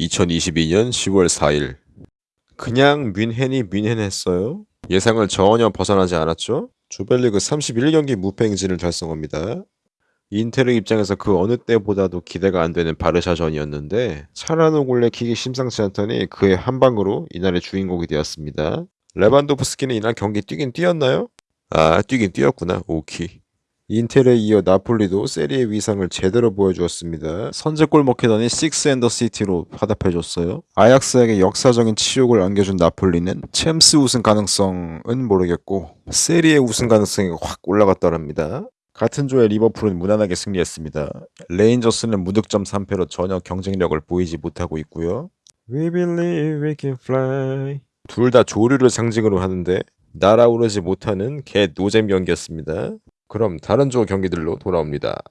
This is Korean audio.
2022년 10월 4일 그냥 뮌헨이 뮌헨했어요. 예상을 전혀 벗어나지 않았죠. 조별리그 31경기 무패 행진을 달성합니다. 인테르의 입장에서 그 어느 때보다도 기대가 안 되는 바르샤전이었는데 찰하놀루의 킥이 심상치 않더니 그의 한 방으로 이날의 주인공이 되었습니다. 레반도프스키는 이날 경기 뛰긴 뛰었나요? 아 뛰긴 뛰었구나 오키 인테르에 이어 나폴리도 세리에의 위상을 제대로 보여주었습니다. 선제골 먹히더니 six and the city로 화답해줬어요. 아약스에게 역사적인 치욕을 안겨준 나폴리는 챔스 우승 가능성은 모르겠고 세리에 우승 가능성이 확 올라갔더랍니다. 같은 조에 리버풀은 무난하게 승리했습니다. 레인저스는 무득점 3패로 전혀 경쟁력을 보이지 못하고 있고요. We believe we can fly. 둘 다 조류를 상징으로 하는데 날아오르지 못하는 개 노잼 경기였습니다. 그럼 다른 조 경기들로 돌아옵니다.